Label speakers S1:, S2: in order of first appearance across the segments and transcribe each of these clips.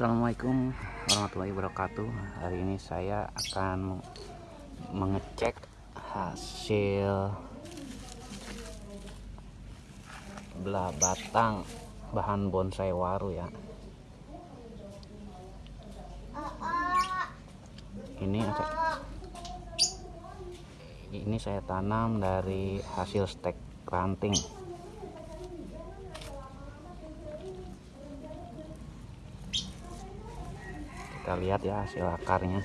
S1: Assalamualaikum warahmatullahi wabarakatuh. Hari ini saya akan mengecek hasil belah batang bahan bonsai waru ya. Ini ini saya tanam dari hasil stek ranting kita lihat ya hasil akarnya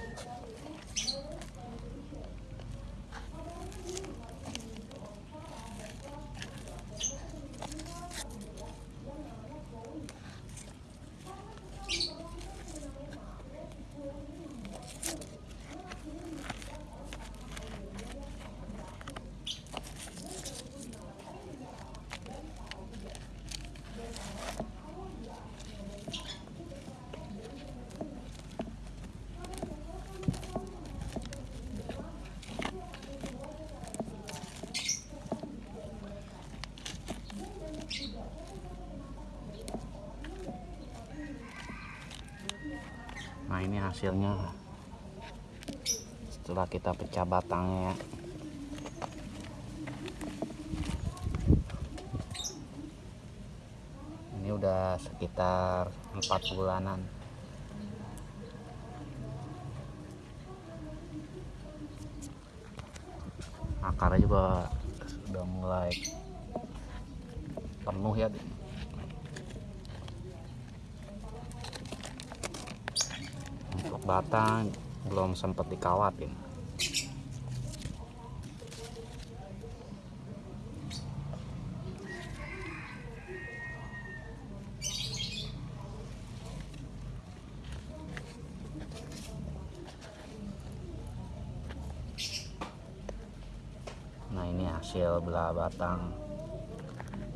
S1: nah ini hasilnya. Setelah kita pecah batangnya ya. Ini udah sekitar empat bulanan. Akarnya juga sudah mulai penuh ya untuk batang belum sempat dikawatin nah ini hasil belah batang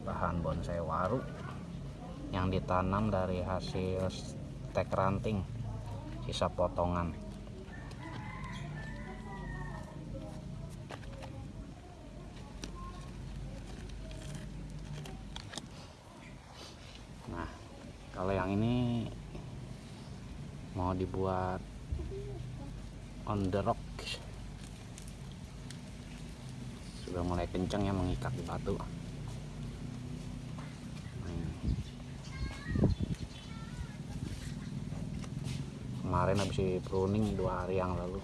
S1: bahan bonsai waru yang ditanam dari hasil stek ranting sisa potongan. Nah kalau yang ini mau dibuat on the rock. Sudah mulai kencang ya mengikat di batu kemarin habis pruning dua hari yang lalu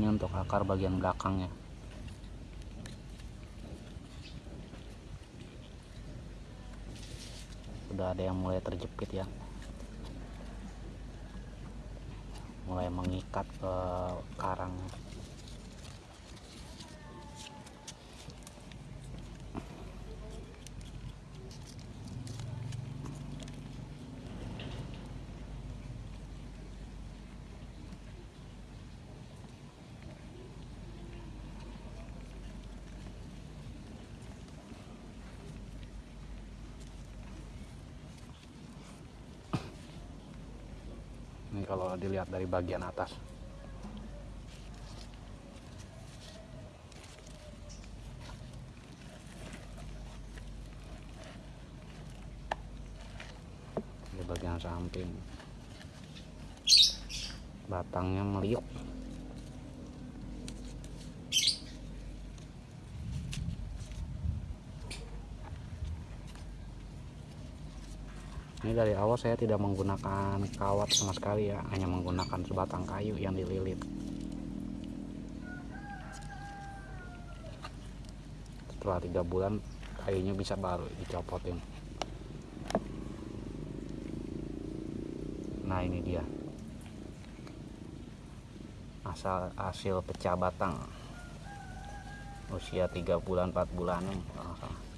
S1: ini untuk akar bagian belakangnya. Sudah ada yang mulai terjepit ya. Mulai mengikat ke karang ini kalau dilihat dari bagian atas. Di bagian samping. Batangnya meliuk ini dari awal saya tidak menggunakan kawat sama sekali ya hanya menggunakan sebatang kayu yang dililit. Setelah tiga bulan kayunya bisa baru dicopotin. Nah ini dia. Asal hasil pecah batang. Usia tiga bulan 4 bulan kalau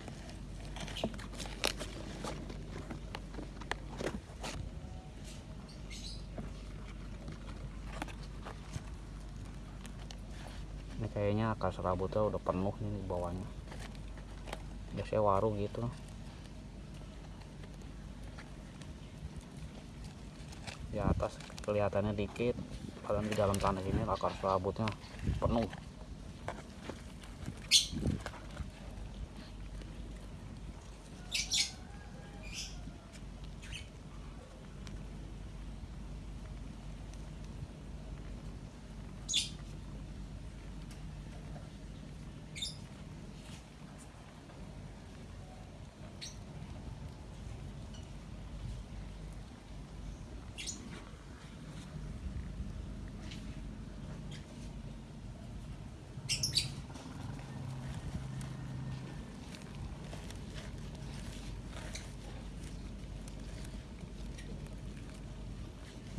S1: salah. kayaknya akar serabutnya udah penuh nih di bawahnya biasanya waru gitu di atas kelihatannya dikit padahal di dalam tanah ini akar serabutnya penuh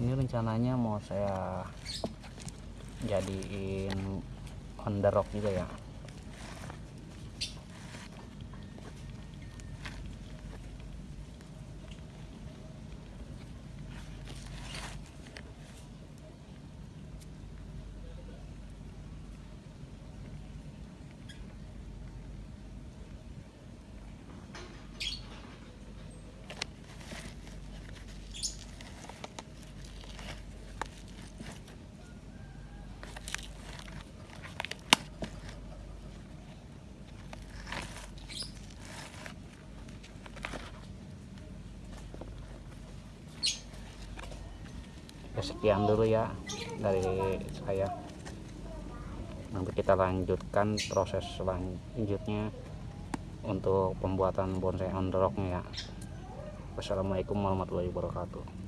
S1: ini rencananya mau saya jadiin on the rock juga ya sekian dulu ya dari saya. Nanti kita lanjutkan proses selanjutnya untuk pembuatan bonsai on the rocknya ya. Wassalamualaikum warahmatullahi wabarakatuh